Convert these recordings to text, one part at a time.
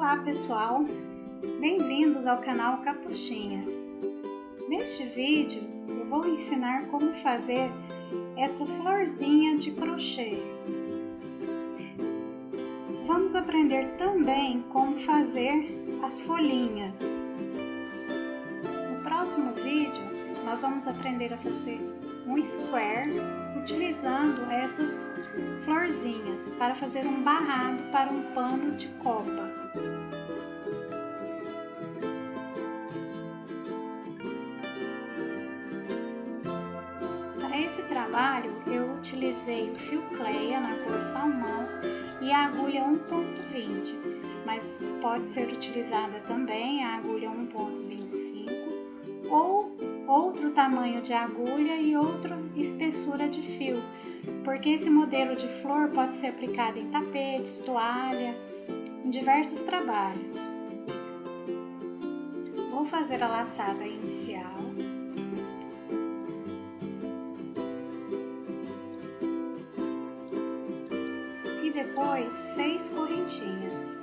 Olá pessoal, bem-vindos ao canal Capuchinhas. Neste vídeo eu vou ensinar como fazer essa florzinha de crochê. Vamos aprender também como fazer as folhinhas. No próximo vídeo nós vamos aprender a fazer um square utilizando essas florzinhas para fazer um barrado para um pano de copa. Para esse trabalho eu utilizei o fio cleia na cor salmão e a agulha 1.20, mas pode ser utilizada também a agulha 1.25 ou outro tamanho de agulha e outra espessura de fio, porque esse modelo de flor pode ser aplicado em tapetes, toalha, diversos trabalhos. Vou fazer a laçada inicial. E depois seis correntinhas.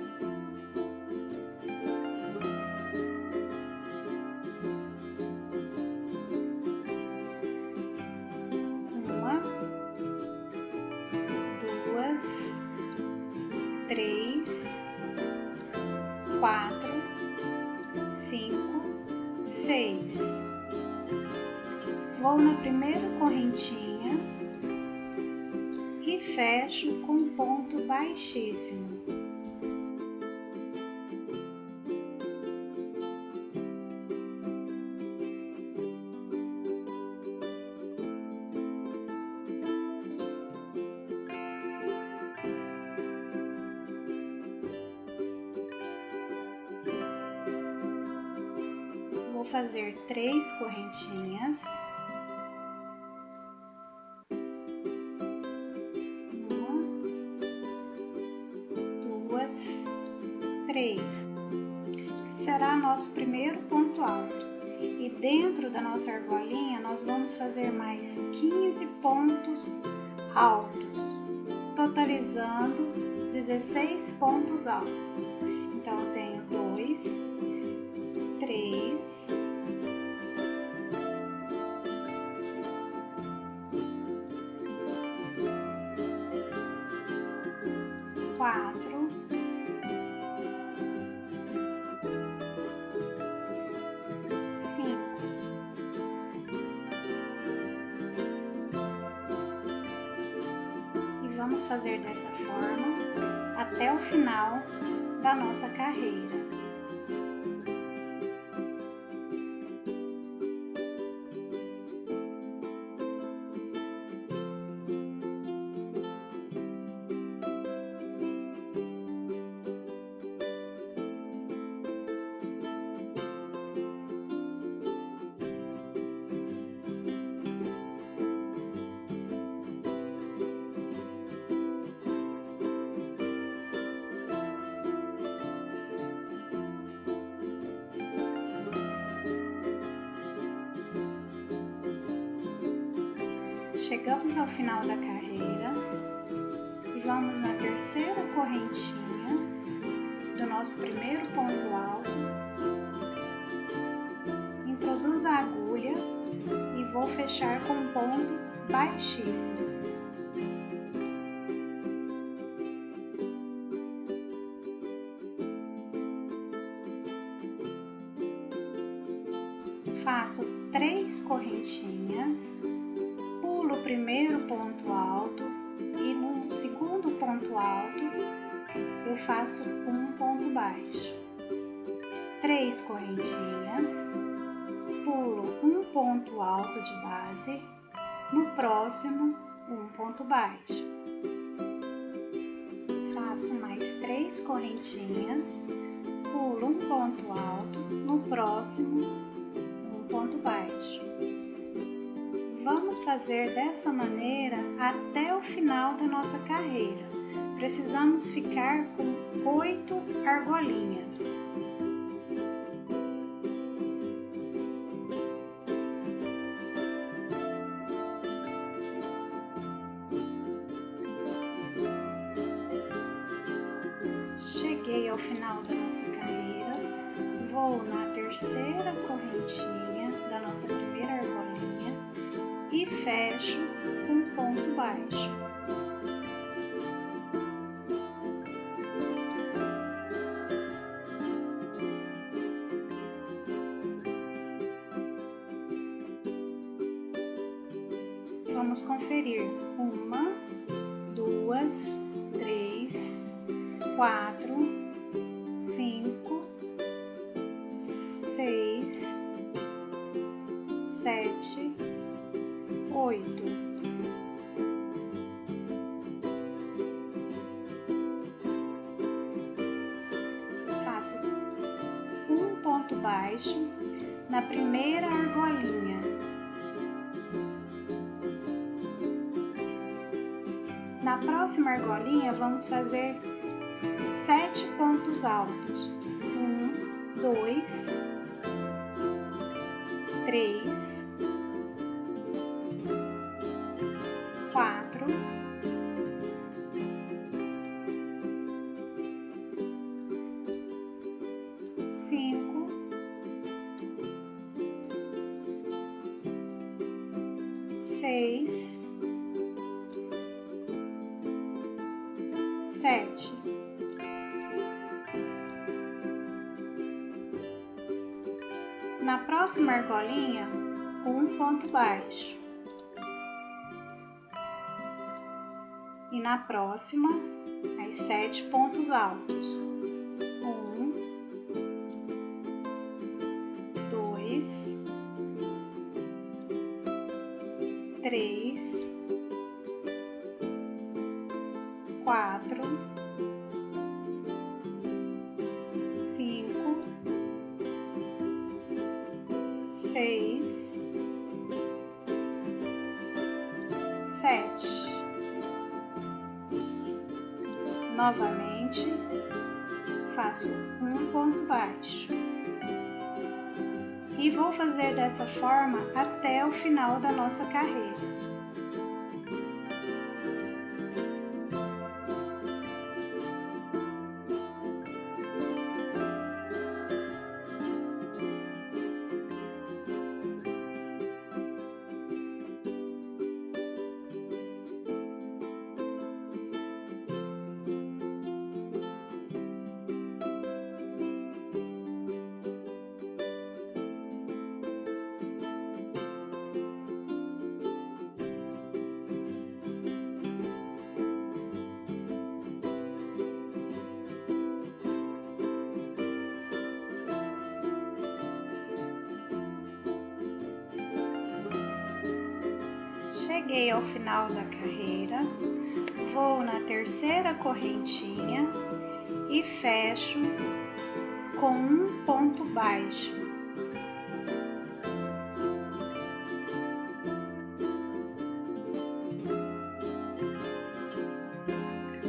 Fecho com ponto baixíssimo. fazer três correntinhas. nossa argolinha, nós vamos fazer mais 15 pontos altos, totalizando 16 pontos altos. Então, eu tenho 2, 3, 4, vamos fazer dessa forma até o final da nossa carreira. Chegamos ao final da carreira e vamos na terceira correntinha do nosso primeiro ponto alto. Introduz a agulha e vou fechar com um ponto baixíssimo. Faço três correntinhas primeiro ponto alto e no segundo ponto alto eu faço um ponto baixo. Três correntinhas, pulo um ponto alto de base, no próximo um ponto baixo. Faço mais três correntinhas, pulo um ponto alto, no próximo fazer dessa maneira até o final da nossa carreira. Precisamos ficar com oito argolinhas. Vamos conferir. Uma, duas, três, quatro, próxima argolinha, vamos fazer sete pontos altos. Um, dois, próxima argolinha, um ponto baixo. E na próxima, as sete pontos altos. Sete. Novamente, faço um ponto baixo. E vou fazer dessa forma até o final da nossa carreira. Cheguei ao final da carreira, vou na terceira correntinha e fecho com um ponto baixo.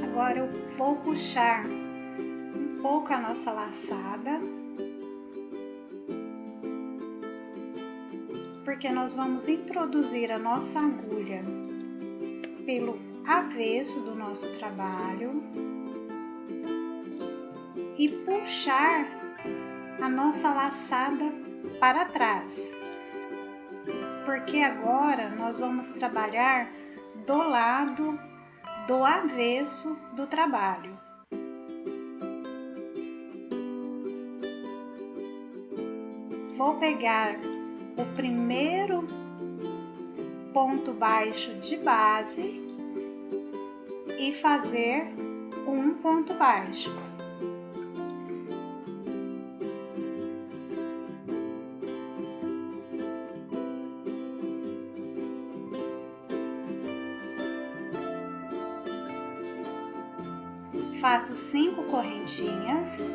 Agora eu vou puxar um pouco a nossa laçada porque nós vamos introduzir a nossa agulha pelo avesso do nosso trabalho e puxar a nossa laçada para trás. Porque agora nós vamos trabalhar do lado do avesso do trabalho. Vou pegar o primeiro ponto baixo de base e fazer um ponto baixo. Faço cinco correntinhas.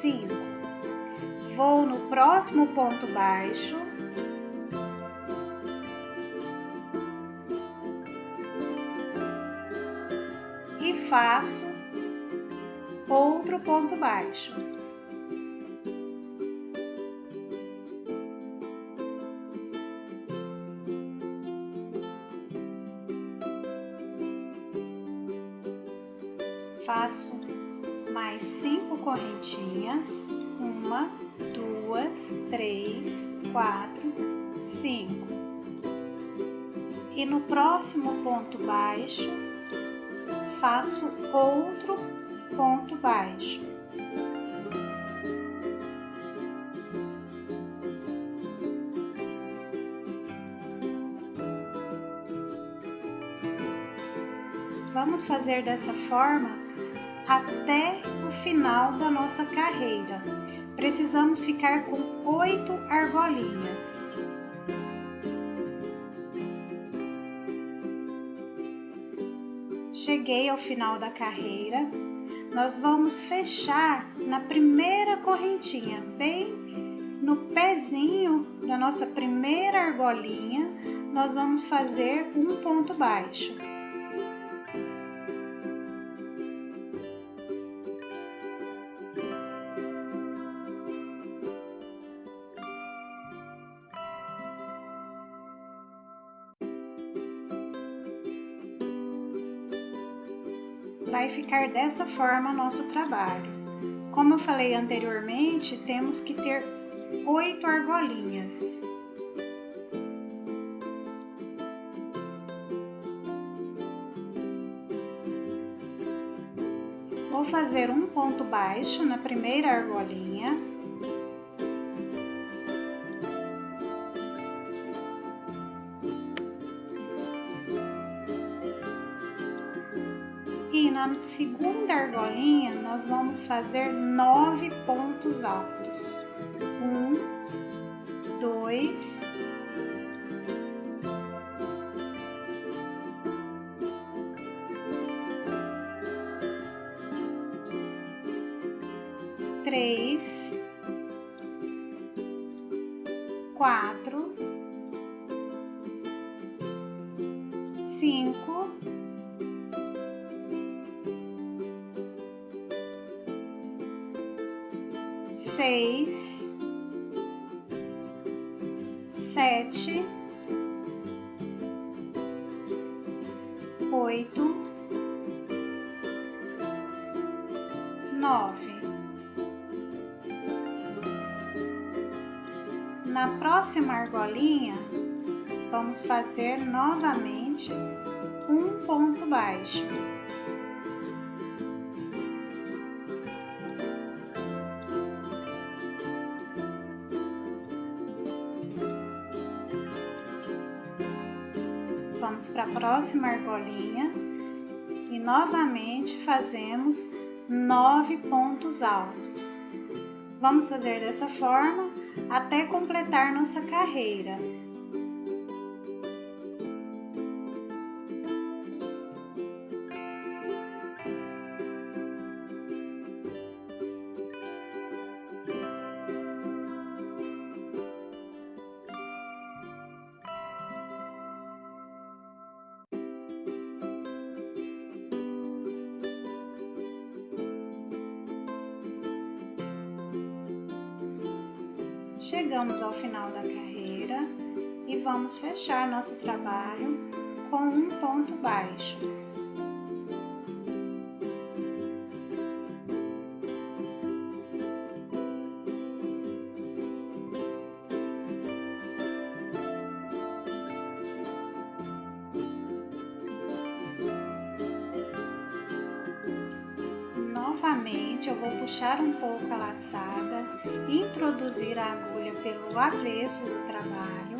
5. Vou no próximo ponto baixo. E faço outro ponto baixo. Quatro, cinco. E no próximo ponto baixo, faço outro ponto baixo. Vamos fazer dessa forma até o final da nossa carreira. Precisamos ficar com oito argolinhas. Cheguei ao final da carreira, nós vamos fechar na primeira correntinha, bem no pezinho da nossa primeira argolinha, nós vamos fazer um ponto baixo. Ficar dessa forma nosso trabalho. Como eu falei anteriormente, temos que ter oito argolinhas. Vou fazer um ponto baixo na primeira argolinha. E na segunda argolinha, nós vamos fazer nove pontos altos. Nove. Na próxima argolinha, vamos fazer novamente um ponto baixo. Vamos para a próxima argolinha e novamente fazemos nove pontos altos. Vamos fazer dessa forma até completar nossa carreira. Chegamos ao final da carreira e vamos fechar nosso trabalho com um ponto baixo. Novamente, eu vou puxar um pouco a laçada, introduzir a agulha pelo avesso do trabalho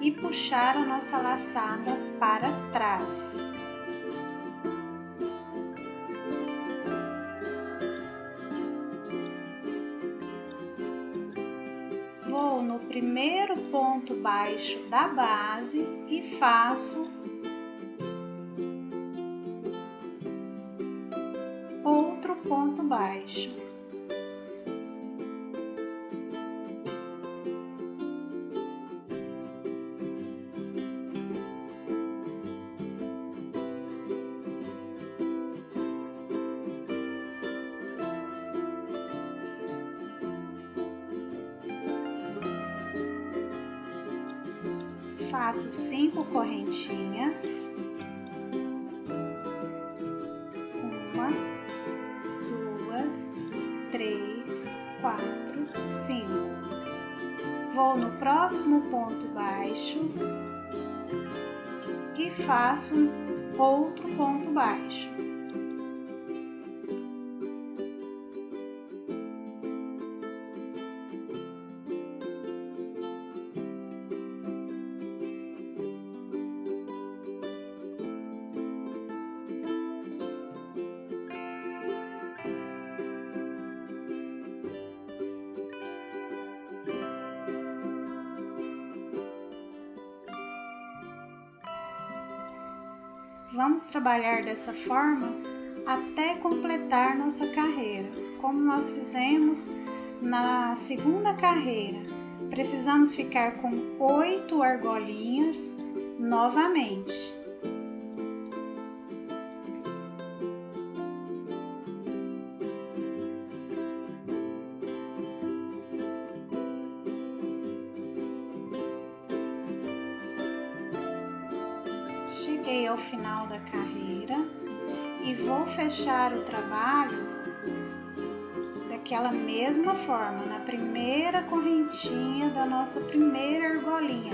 e puxar a nossa laçada para trás. Vou no primeiro ponto baixo da base e faço outro ponto baixo. Outro ponto baixo. Trabalhar dessa forma até completar nossa carreira, como nós fizemos na segunda carreira. Precisamos ficar com oito argolinhas novamente. Cheguei ao final da carreira e vou fechar o trabalho daquela mesma forma, na primeira correntinha da nossa primeira argolinha,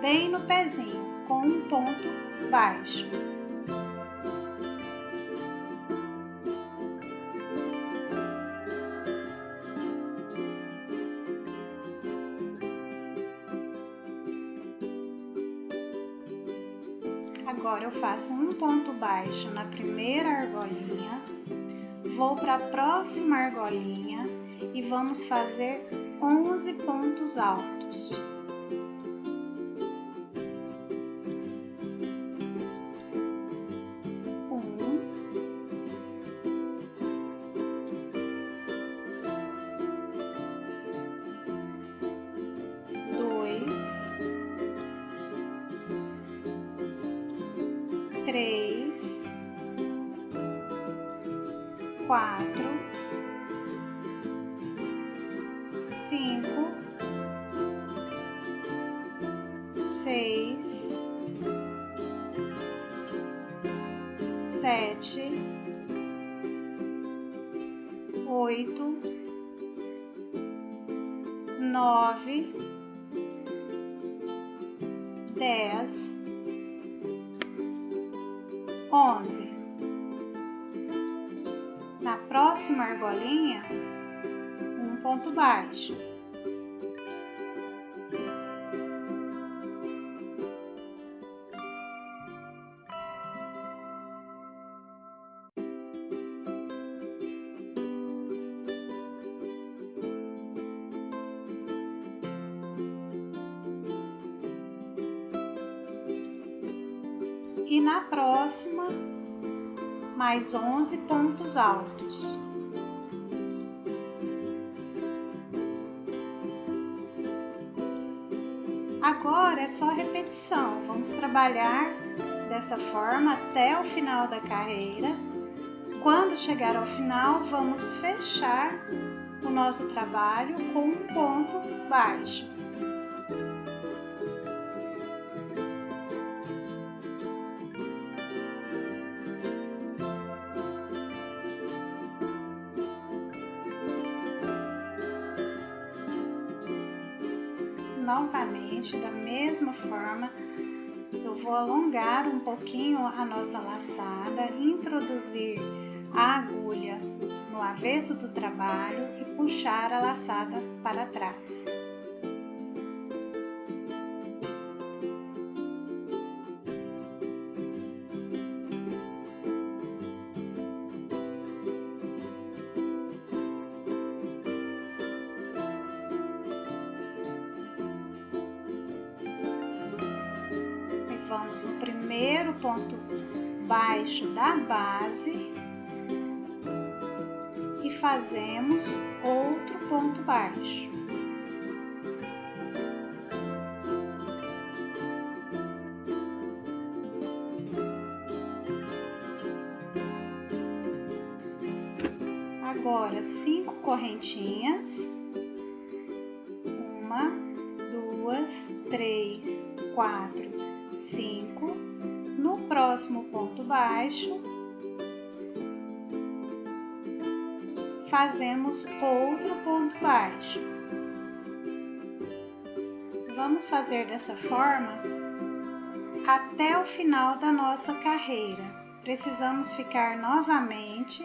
bem no pezinho, com um ponto baixo. Eu faço um ponto baixo na primeira argolinha, vou para a próxima argolinha e vamos fazer 11 pontos altos. Três, quatro, e na próxima mais 11 pontos altos. Agora é só repetição, vamos trabalhar dessa forma até o final da carreira. Quando chegar ao final, vamos fechar o nosso trabalho com um ponto baixo. Novamente da mesma forma eu vou alongar um pouquinho a nossa laçada, introduzir a agulha no avesso do trabalho e puxar a laçada para trás. Da base e fazemos outro ponto baixo. Agora, cinco correntinhas. Uma, duas, três, quatro, 5, no próximo ponto baixo, fazemos outro ponto baixo. Vamos fazer dessa forma até o final da nossa carreira. Precisamos ficar novamente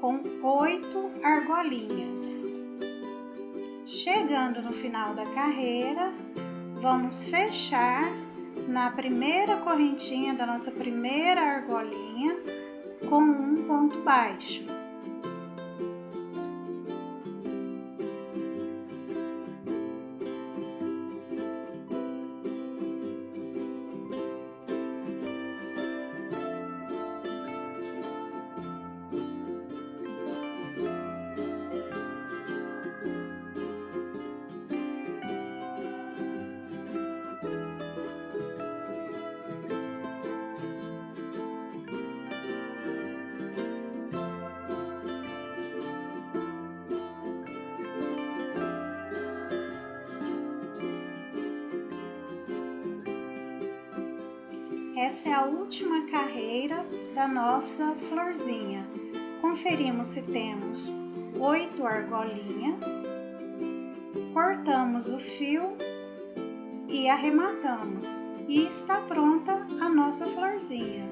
com oito argolinhas. Chegando no final da carreira, vamos fechar na primeira correntinha da nossa primeira argolinha com um ponto baixo. Essa é a última carreira da nossa florzinha. Conferimos se temos oito argolinhas, cortamos o fio e arrematamos. E está pronta a nossa florzinha.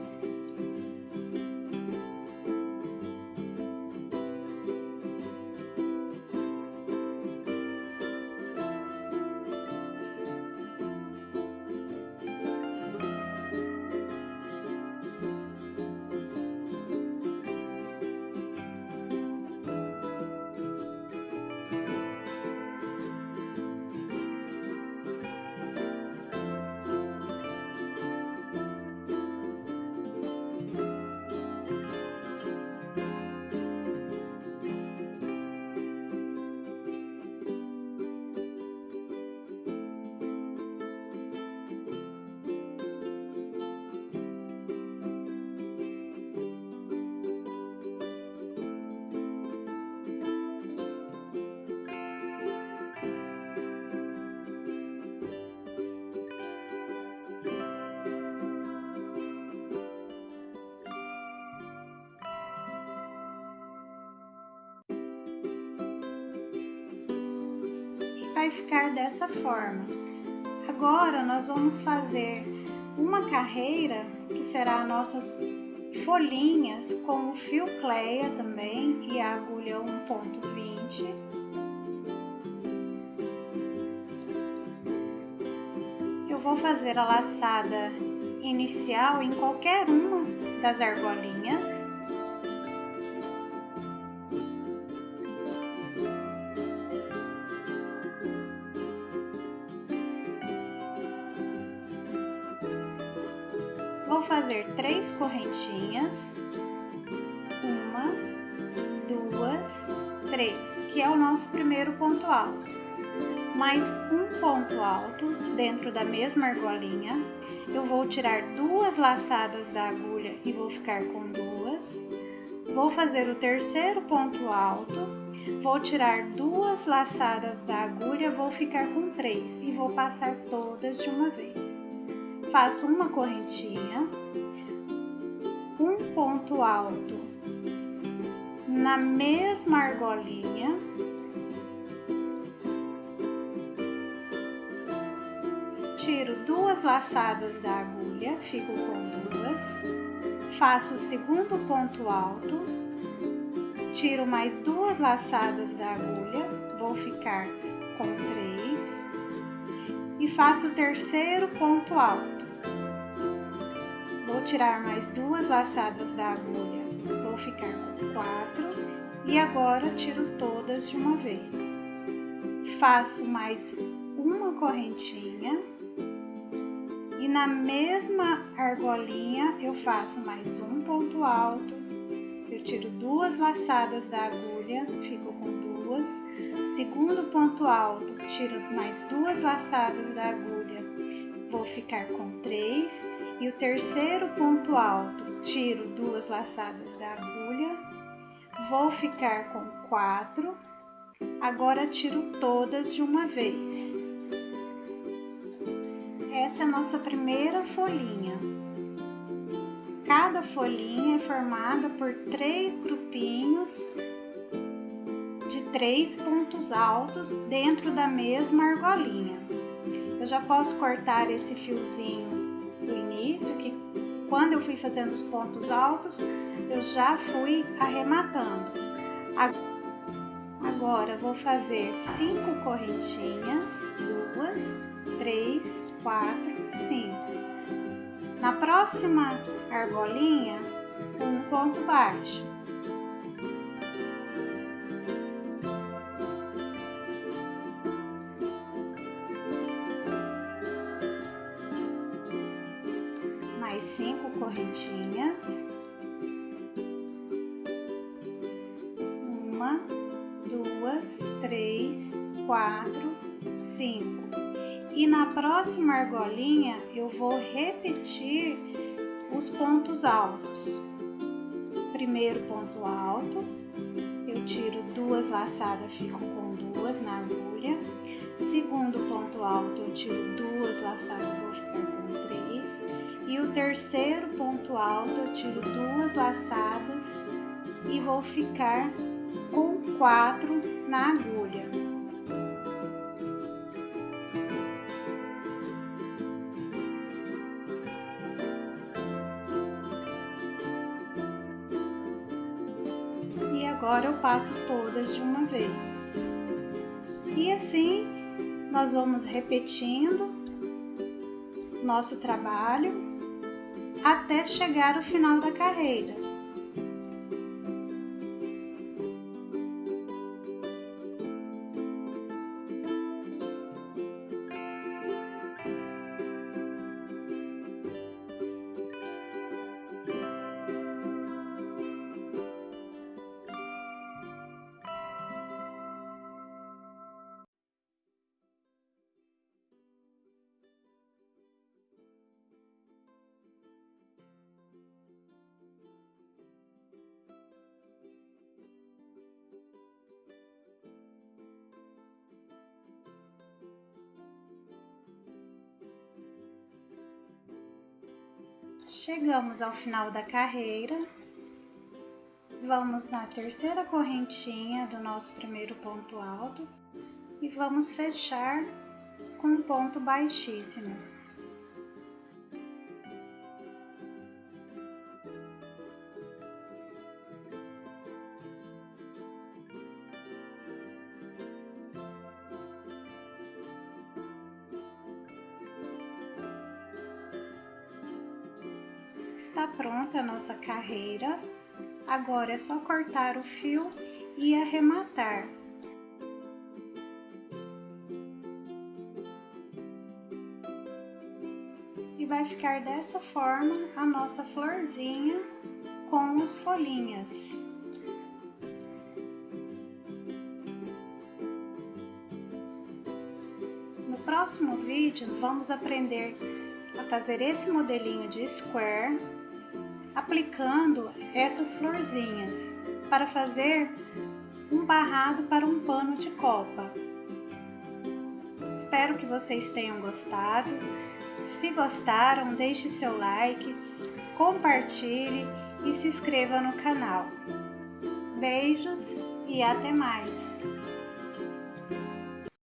Vai ficar dessa forma. Agora, nós vamos fazer uma carreira, que será nossas folhinhas com o fio cleia também e a agulha 1.20. Eu vou fazer a laçada inicial em qualquer uma das argolinhas. Correntinhas, uma, duas, três, que é o nosso primeiro ponto alto. Mais um ponto alto dentro da mesma argolinha. Eu vou tirar duas laçadas da agulha e vou ficar com duas. Vou fazer o terceiro ponto alto, vou tirar duas laçadas da agulha, vou ficar com três e vou passar todas de uma vez faço uma correntinha, ponto alto na mesma argolinha, tiro duas laçadas da agulha, fico com duas, faço o segundo ponto alto, tiro mais duas laçadas da agulha, vou ficar com três, e faço o terceiro ponto alto Vou tirar mais duas laçadas da agulha, vou ficar com quatro. E agora tiro todas de uma vez. Faço mais uma correntinha. E na mesma argolinha eu faço mais um ponto alto, eu tiro duas laçadas da agulha, fico com duas, segundo ponto alto, tiro mais duas laçadas da agulha, vou ficar com três e o terceiro ponto alto, tiro duas laçadas da agulha, vou ficar com quatro, agora tiro todas de uma vez. Essa é a nossa primeira folhinha. Cada folhinha é formada por três grupinhos três pontos altos dentro da mesma argolinha. Já posso cortar esse fiozinho do início, que quando eu fui fazendo os pontos altos, eu já fui arrematando. Agora, vou fazer cinco correntinhas, duas, três, quatro, cinco. Na próxima argolinha, um ponto baixo. 5. E na próxima argolinha eu vou repetir os pontos altos. Primeiro ponto alto, eu tiro duas laçadas, fico com duas na agulha. Segundo ponto alto, eu tiro duas laçadas, vou ficar com três. E o terceiro ponto alto, eu tiro duas laçadas e vou ficar com quatro na agulha. Agora eu passo todas de uma vez. E assim, nós vamos repetindo nosso trabalho até chegar ao final da carreira. Chegamos ao final da carreira, vamos na terceira correntinha do nosso primeiro ponto alto e vamos fechar com um ponto baixíssimo. Está pronta a nossa carreira. Agora é só cortar o fio e arrematar. E vai ficar dessa forma a nossa florzinha com as folhinhas. No próximo vídeo, vamos aprender a fazer esse modelinho de square aplicando essas florzinhas para fazer um barrado para um pano de copa. Espero que vocês tenham gostado. Se gostaram, deixe seu like, compartilhe e se inscreva no canal. Beijos e até mais!